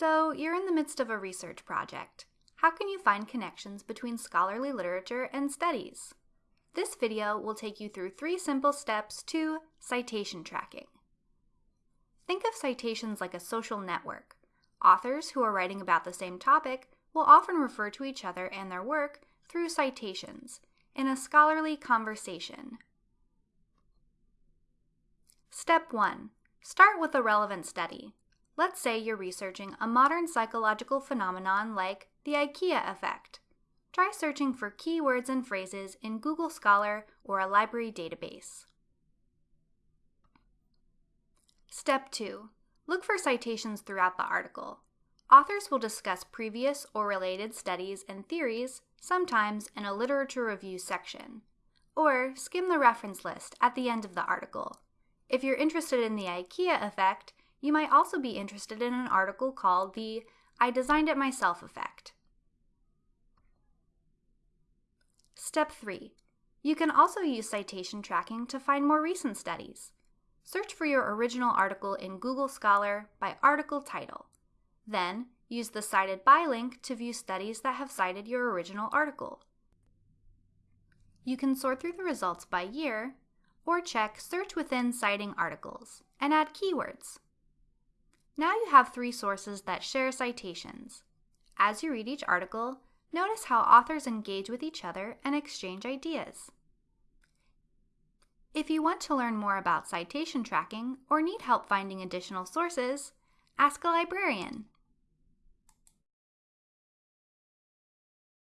So, you're in the midst of a research project. How can you find connections between scholarly literature and studies? This video will take you through three simple steps to citation tracking. Think of citations like a social network. Authors who are writing about the same topic will often refer to each other and their work through citations in a scholarly conversation. Step 1. Start with a relevant study. Let's say you're researching a modern psychological phenomenon like the IKEA effect. Try searching for keywords and phrases in Google Scholar or a library database. Step 2. Look for citations throughout the article. Authors will discuss previous or related studies and theories, sometimes in a literature review section. Or skim the reference list at the end of the article. If you're interested in the IKEA effect, you might also be interested in an article called the I Designed It Myself effect. Step 3. You can also use citation tracking to find more recent studies. Search for your original article in Google Scholar by article title. Then, use the Cited By link to view studies that have cited your original article. You can sort through the results by year, or check Search Within Citing Articles and add keywords. Now you have three sources that share citations. As you read each article, notice how authors engage with each other and exchange ideas. If you want to learn more about citation tracking or need help finding additional sources, ask a librarian.